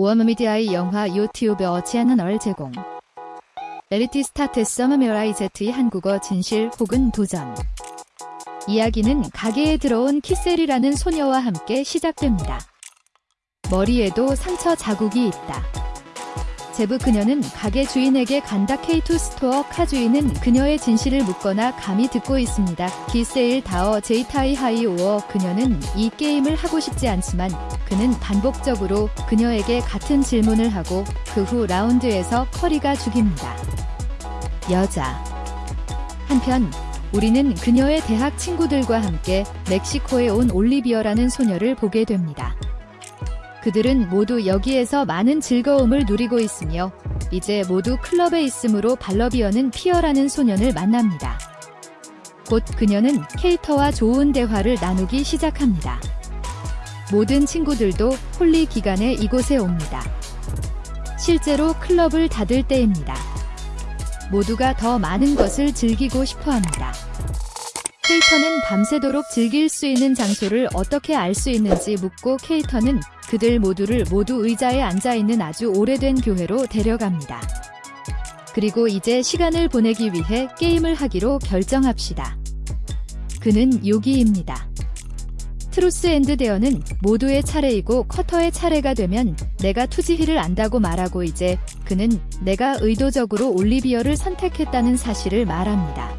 워머미디아의 영화 유튜브 어치하는 제공 엘리티 스타트 서머메라이 제트의 한국어 진실 혹은 도전 이야기는 가게에 들어온 키셀이라는 소녀와 함께 시작됩니다. 머리에도 상처 자국이 있다. 제부 그녀는 가게 주인에게 간다 K2 스토어 카 주인은 그녀의 진실을 묻거나 감히 듣고 있습니다. 기세일 다어 제이타이 하이 오어 그녀는 이 게임을 하고 싶지 않지만 그는 반복적으로 그녀에게 같은 질문을 하고 그 후 라운드에서 커리가 죽입니다. 여자 한편 우리는 그녀의 대학 친구들과 함께 멕시코에 온 올리비어라는 소녀를 보게 됩니다. 그들은 모두 여기에서 많은 즐거움을 누리고 있으며 이제 모두 클럽에 있으므로 발러비어는 피어라는 소년을 만납니다. 곧 그녀는 케이터와 좋은 대화를 나누기 시작합니다. 모든 친구들도 홀리 기간에 이곳에 옵니다. 실제로 클럽을 닫을 때입니다. 모두가 더 많은 것을 즐기고 싶어 합니다. 케이터는 밤새도록 즐길 수 있는 장소를 어떻게 알 수 있는지 묻고 케이터는 그들 모두를 모두 의자에 앉아있는 아주 오래된 교회로 데려갑니다. 그리고 이제 시간을 보내기 위해 게임을 하기로 결정합시다. 그는 요기입니다. Truth and Dare는 모두의 차례이고 커터의 차례가 되면 내가 투지힐을 안다고 말하고 이제 그는 내가 의도적으로 올리비어를 선택했다는 사실을 말합니다.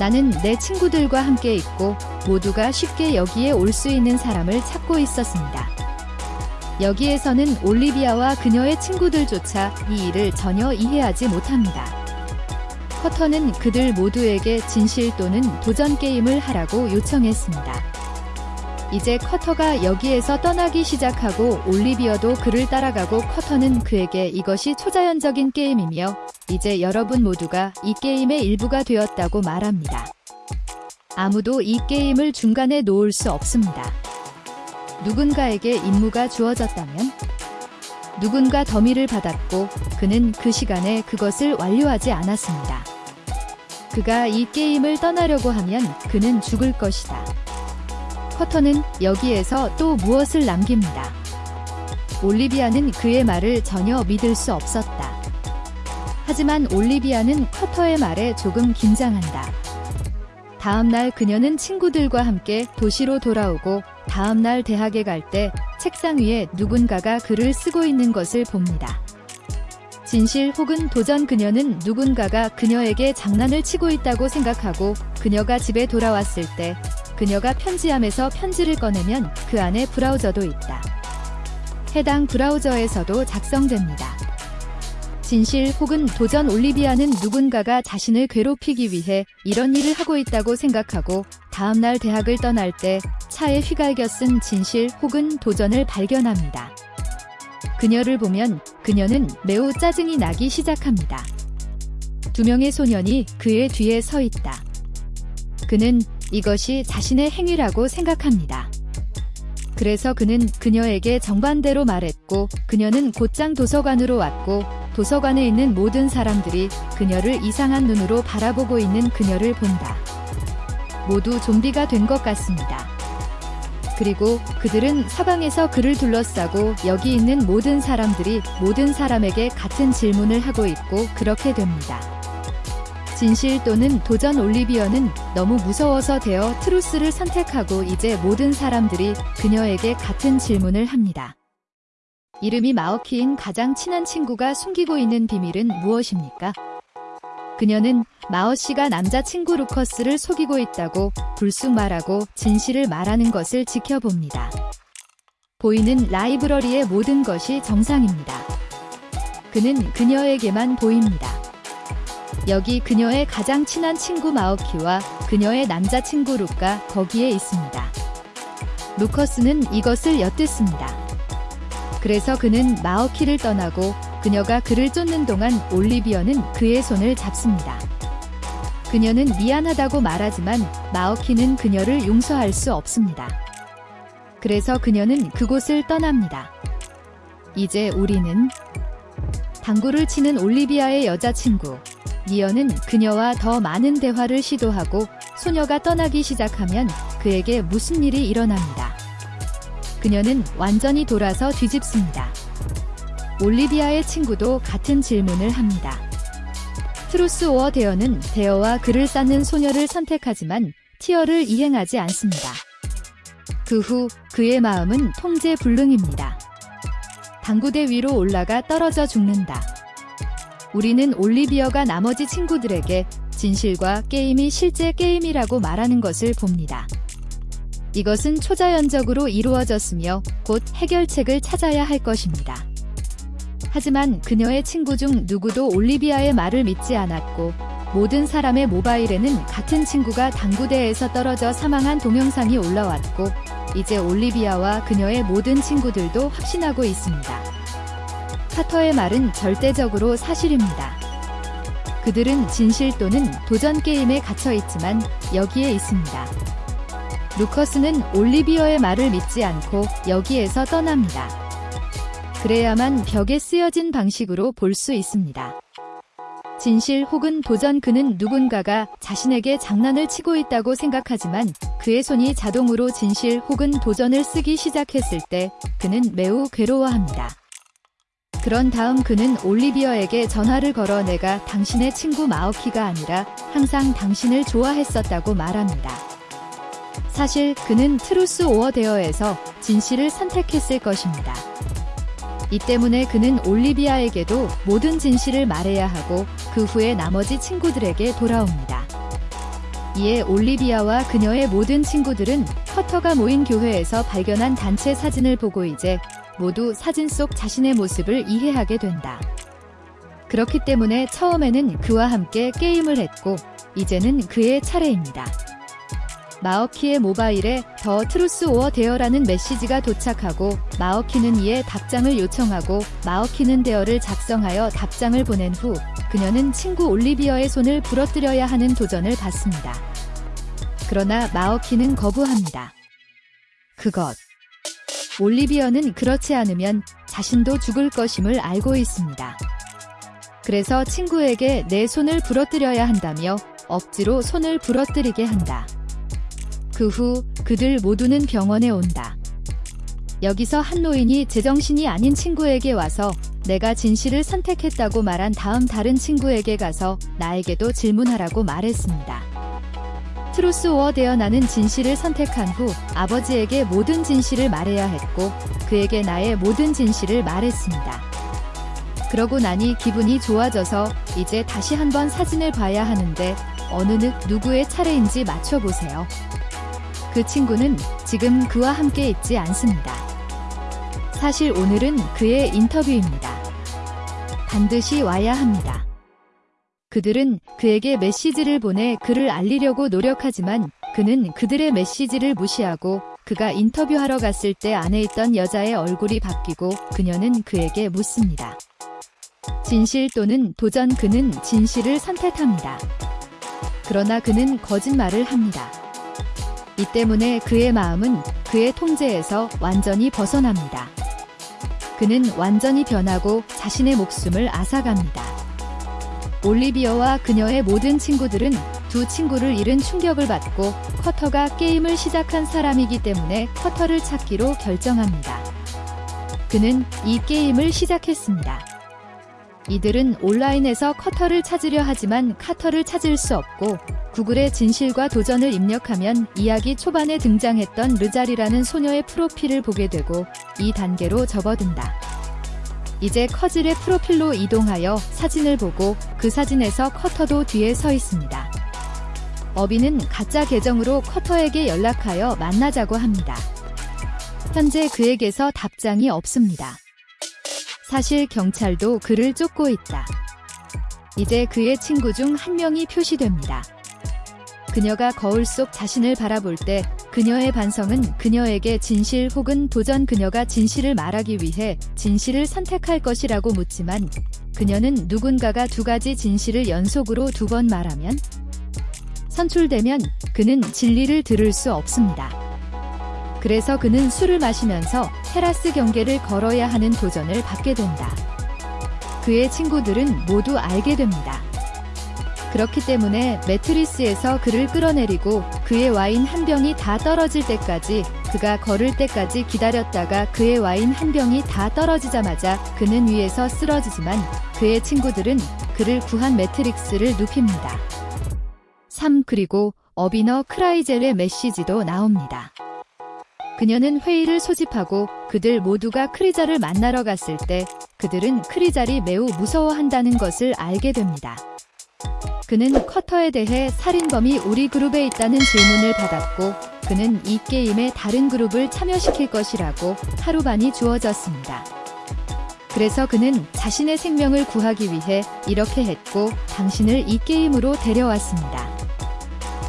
나는 내 친구들과 함께 있고 모두가 쉽게 여기에 올 수 있는 사람을 찾고 있었습니다. 여기에서는 올리비아와 그녀의 친구들조차 이 일을 전혀 이해하지 못합니다. 커터는 그들 모두에게 진실 또는 도전 게임을 하라고 요청했습니다. 이제 커터가 여기에서 떠나기 시작하고 올리비어도 그를 따라가고 커터는 그에게 이것이 초자연적인 게임이며 이제 여러분 모두가 이 게임의 일부가 되었다고 말합니다. 아무도 이 게임을 중간에 놓을 수 없습니다. 누군가에게 임무가 주어졌다면 누군가 더미를 받았고 그는 그 시간에 그것을 완료하지 않았습니다. 그가 이 게임을 떠나려고 하면 그는 죽을 것이다. 커터는 여기에서 또 무엇을 남깁니다. 올리비아는 그의 말을 전혀 믿을 수 없었다. 하지만 올리비아는 커터의 말에 조금 긴장한다. 다음날 그녀는 친구들과 함께 도시로 돌아오고 다음날 대학에 갈 때 책상 위에 누군가가 글을 쓰고 있는 것을 봅니다. 진실 혹은 도전 그녀는 누군가가 그녀에게 장난을 치고 있다고 생각하고 그녀가 집에 돌아왔을 때 그녀가 편지함에서 편지를 꺼내면 그 안에 브라우저도 있다. 해당 브라우저에서도 작성됩니다. 진실 혹은 도전 올리비아는 누군가가 자신을 괴롭히기 위해 이런 일을 하고 있다고 생각하고 다음날 대학을 떠날 때 차에 휘갈겨 쓴 진실 혹은 도전을 발견합니다. 그녀를 보면 그녀는 매우 짜증이 나기 시작합니다. 두 명의 소년이 그의 뒤에 서 있다. 그는 이것이 자신의 행위라고 생각합니다. 그래서 그는 그녀에게 정반대로 말했고 그녀는 곧장 도서관으로 왔고 도서관에 있는 모든 사람들이 그녀를 이상한 눈으로 바라보고 있는 그녀를 본다. 모두 좀비가 된 것 같습니다. 그리고 그들은 사방에서 그를 둘러싸고 여기 있는 모든 사람들이 모든 사람에게 같은 질문을 하고 있고 그렇게 됩니다. 진실 또는 도전 올리비어는 너무 무서워서 되어 트루스를 선택하고 이제 모든 사람들이 그녀에게 같은 질문을 합니다. 이름이 마오키인 가장 친한 친구가 숨기고 있는 비밀은 무엇입니까? 그녀는 마오 씨가 남자친구 루커스를 속이고 있다고 불쑥 말하고 진실을 말하는 것을 지켜봅니다. 보이는 라이브러리의 모든 것이 정상입니다. 그는 그녀에게만 보입니다. 여기 그녀의 가장 친한 친구 마오키와 그녀의 남자친구 루가 거기에 있습니다. 루커스는 이것을 엿듣습니다. 그래서 그는 마오키를 떠나고 그녀가 그를 쫓는 동안 올리비어는 그의 손을 잡습니다. 그녀는 미안하다고 말하지만 마오키는 그녀를 용서할 수 없습니다. 그래서 그녀는 그곳을 떠납니다. 이제 우리는 당구를 치는 올리비아의 여자친구 니어는 그녀와 더 많은 대화를 시도하고 소녀가 떠나기 시작하면 그에게 무슨 일이 일어납니다. 그녀는 완전히 돌아서 뒤집습니다. 올리비아의 친구도 같은 질문을 합니다. 트루스 오어 데어는 데어와 글을 쌓는 소녀를 선택하지만 dare를 이행하지 않습니다. 그 후 그의 마음은 통제 불능입니다. 당구대 위로 올라가 떨어져 죽는다. 우리는 올리비어가 나머지 친구들에게 진실과 게임이 실제 게임이라고 말하는 것을 봅니다. 이것은 초자연적으로 이루어졌으며 곧 해결책을 찾아야 할 것입니다. 하지만 그녀의 친구 중 누구도 올리비아의 말을 믿지 않았고 모든 사람의 모바일에는 같은 친구가 당구대에서 떨어져 사망한 동영상이 올라왔고 이제 올리비아와 그녀의 모든 친구들도 확신하고 있습니다. 카터의 말은 절대적으로 사실입니다. 그들은 진실 또는 도전 게임에 갇혀 있지만 여기에 있습니다. 루커스는 올리비어의 말을 믿지 않고 여기에서 떠납니다. 그래야만 벽에 쓰여진 방식으로 볼 수 있습니다. 진실 혹은 도전 그는 누군가가 자신에게 장난을 치고 있다고 생각하지만 그의 손이 자동으로 진실 혹은 도전을 쓰기 시작했을 때 그는 매우 괴로워합니다. 그런 다음 그는 올리비어에게 전화를 걸어 내가 당신의 친구 마오키가 아니라 항상 당신을 좋아했었다고 말합니다. 사실 그는 트루스 오어 데어에서 진실을 선택했을 것입니다. 이 때문에 그는 올리비아에게도 모든 진실을 말해야 하고 그 후에 나머지 친구들에게 돌아옵니다. 이에 올리비아와 그녀의 모든 친구들은 커터가 모인 교회에서 발견한 단체 사진을 보고 이제 모두 사진 속 자신의 모습을 이해하게 된다. 그렇기 때문에 처음에는 그와 함께 게임을 했고 이제는 그의 차례입니다. 마어키의 모바일에 The Truth or Dare라는 메시지가 도착하고 마어키는 이에 답장을 요청하고 마어키는 dare를 작성하여 답장을 보낸 후 그녀는 친구 올리비어의 손을 부러뜨려야 하는 도전을 받습니다. 그러나 마어키는 거부합니다. 그것. 올리비어는 그렇지 않으면 자신도 죽을 것임을 알고 있습니다. 그래서 친구에게 내 손을 부러뜨려야 한다며 억지로 손을 부러뜨리게 한다. 그 후 그들 모두는 병원에 온다. 여기서 한 노인이 제정신이 아닌 친구에게 와서 내가 진실을 선택했다고 말한 다음 다른 친구에게 가서 나에게도 질문하라고 말했습니다. Truth or Dare 나는 진실을 선택한 후 아버지에게 모든 진실을 말해야 했고 그에게 나의 모든 진실을 말했습니다. 그러고 나니 기분이 좋아져서 이제 다시 한번 사진을 봐야 하는데 어느 느 누구의 차례인지 맞춰보세요. 그 친구는 지금 그와 함께 있지 않습니다. 사실 오늘은 그의 인터뷰입니다. 반드시 와야 합니다. 그들은 그에게 메시지를 보내 그를 알리려고 노력하지만 그는 그들의 메시지를 무시하고 그가 인터뷰하러 갔을 때 안에 있던 여자의 얼굴이 바뀌고 그녀는 그에게 묻습니다. 진실 또는 도전 그는 진실을 선택합니다. 그러나 그는 거짓말을 합니다. 이 때문에 그의 마음은 그의 통제에서 완전히 벗어납니다. 그는 완전히 변하고 자신의 목숨을 앗아갑니다. 올리비아와 그녀의 모든 친구들은 두 친구를 잃은 충격을 받고 카터가 게임을 시작한 사람이기 때문에 카터를 찾기로 결정합니다. 그는 이 게임을 시작했습니다. 이들은 온라인에서 카터를 찾으려 하지만 카터를 찾을 수 없고 구글에 진실과 도전을 입력하면 이야기 초반에 등장했던 르자리라는 소녀의 프로필을 보게 되고 이 단계로 접어든다. 이제 커즐의 프로필로 이동하여 사진을 보고 그 사진에서 커터도 뒤에 서 있습니다. 어비는 가짜 계정으로 커터에게 연락하여 만나자고 합니다. 현재 그에게서 답장이 없습니다. 사실 경찰도 그를 쫓고 있다. 이제 그의 친구 중 한 명이 표시됩니다. 그녀가 거울 속 자신을 바라볼 때 그녀의 반성은 그녀에게 진실 혹은 도전 그녀가 진실을 말하기 위해 진실을 선택할 것이라고 묻지만 그녀는 누군가가 두 가지 진실을 연속으로 두 번 말하면 선출되면 그는 진리를 들을 수 없습니다. 그래서 그는 술을 마시면서 테라스 경계를 걸어야 하는 도전을 받게 된다. 그의 친구들은 모두 알게 됩니다. 그렇기 때문에 매트리스에서 그를 끌어내리고 그의 와인 한 병이 다 떨어질 때까지 그가 걸을 때까지 기다렸다가 그의 와인 한 병이 다 떨어지자마자 그는 위에서 쓰러지지만 그의 친구들은 그를 구한 매트릭스를 눕힙니다. 3. 그리고 어비너 크라이젤의 메시지도 나옵니다. 그녀는 회의를 소집하고 그들 모두가 크리자를 만나러 갔을 때 그들은 크리자를 매우 무서워한다는 것을 알게 됩니다. 그는 커터에 대해 살인범이 우리 그룹에 있다는 질문을 받았고 그는 이 게임에 다른 그룹을 참여시킬 것이라고 하루반이 주어졌습니다. 그래서 그는 자신의 생명을 구하기 위해 이렇게 했고 당신을 이 게임으로 데려왔습니다.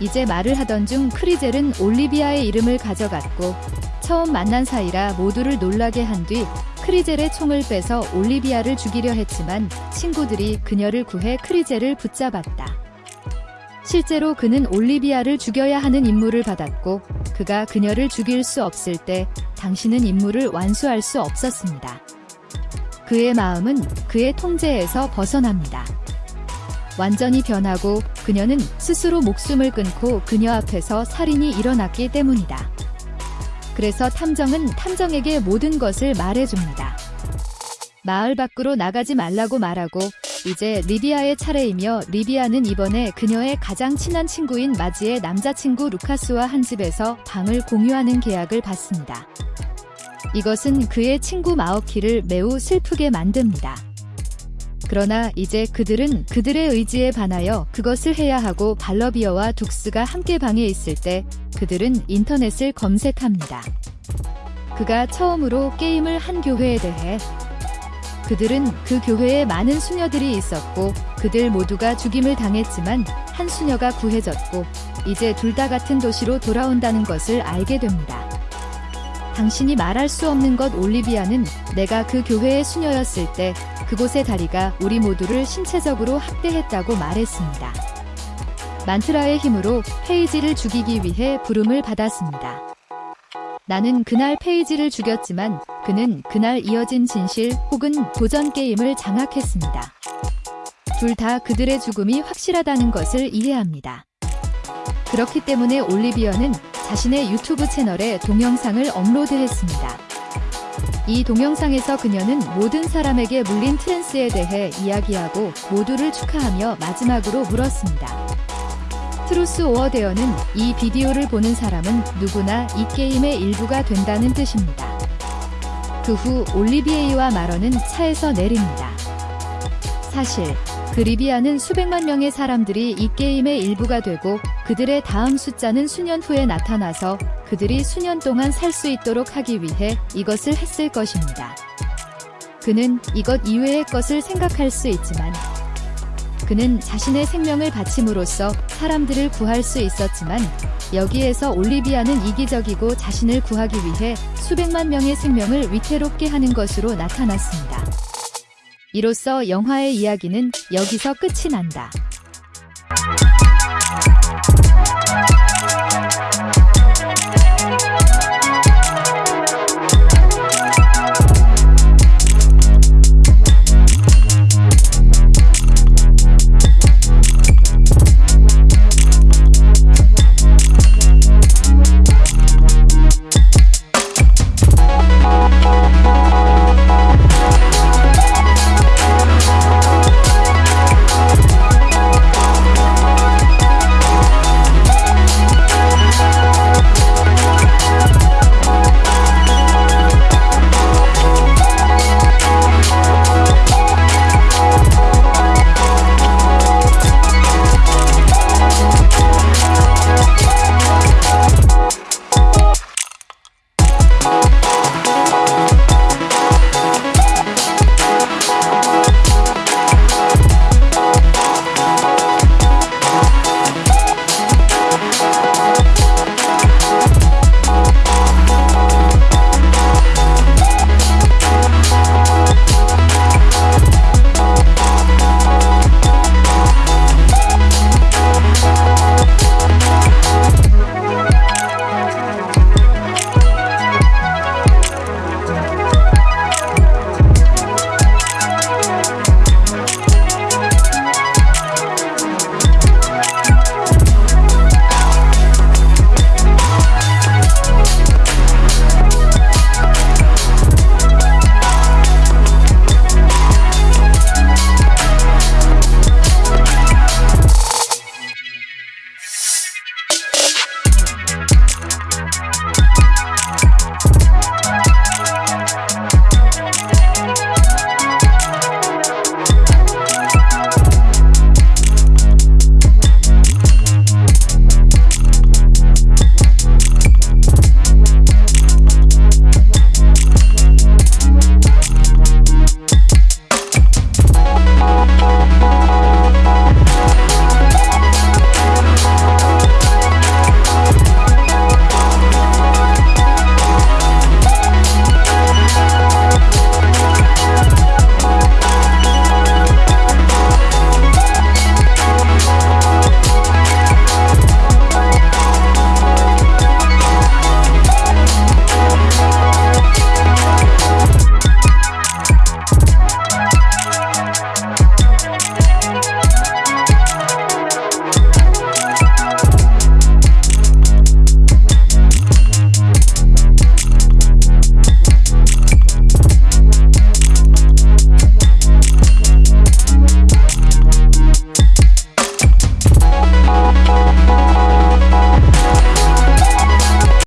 이제 말을 하던 중 크리젤은 올리비아의 이름을 가져갔고 처음 만난 사이라 모두를 놀라게 한 뒤 크리젤의 총을 빼서 올리비아를 죽이려 했지만 친구들이 그녀를 구해 크리젤을 붙잡았다. 실제로 그는 올리비아를 죽여야 하는 임무를 받았고 그가 그녀를 죽일 수 없을 때 당신은 임무를 완수할 수 없었습니다. 그의 마음은 그의 통제에서 벗어납니다. 완전히 변하고 그녀는 스스로 목숨을 끊고 그녀 앞에서 살인이 일어났기 때문이다. 그래서 탐정은 탐정에게 모든 것을 말해줍니다. 마을 밖으로 나가지 말라고 말하고 이제 리비아의 차례이며 리비아는 이번에 그녀의 가장 친한 친구인 마지의 남자친구 루카스와 한 집에서 방을 공유하는 계약을 받습니다. 이것은 그의 친구 마오키를 매우 슬프게 만듭니다. 그러나 이제 그들은 그들의 의지에 반하여 그것을 해야 하고 발러비어와 둑스가 함께 방에 있을 때 그들은 인터넷을 검색합니다. 그가 처음으로 게임을 한 교회에 대해 그들은 그 교회에 많은 수녀들이 있었고 그들 모두가 죽임을 당했지만 한 수녀가 구해졌고 이제 둘 다 같은 도시로 돌아온다는 것을 알게 됩니다. 당신이 말할 수 없는 것 올리비아는 내가 그 교회의 수녀였을 때 그곳의 다리가 우리 모두를 신체적으로 학대했다고 말했습니다. 만트라의 힘으로 페이지를 죽이기 위해 부름을 받았습니다. 나는 그날 페이지를 죽였지만 그는 그날 이어진 진실 혹은 도전 게임을 장악했습니다. 둘 다 그들의 죽음이 확실하다는 것을 이해합니다. 그렇기 때문에 올리비어는 자신의 유튜브 채널에 동영상을 업로드했습니다. 이 동영상에서 그녀는 모든 사람에게 물린 트랜스에 대해 이야기하고 모두를 축하하며 마지막으로 물었습니다. 트루스 오어 데어는 이 비디오를 보는 사람은 누구나 이 게임의 일부가 된다는 뜻입니다. 그 후 올리비아와 마러는 차에서 내립니다. 사실 올리비아는 수백만 명의 사람들이 이 게임의 일부가 되고 그들의 다음 숫자는 수년 후에 나타나서 그들이 수년 동안 살 수 있도록 하기 위해 이것을 했을 것입니다. 그는 이것 이외의 것을 생각할 수 있지만 그는 자신의 생명을 바침으로써 사람들을 구할 수 있었지만 여기에서 올리비아는 이기적이고 자신을 구하기 위해 수백만 명의 생명을 위태롭게 하는 것으로 나타났습니다. 이로써 영화의 이야기는 여기서 끝이 난다.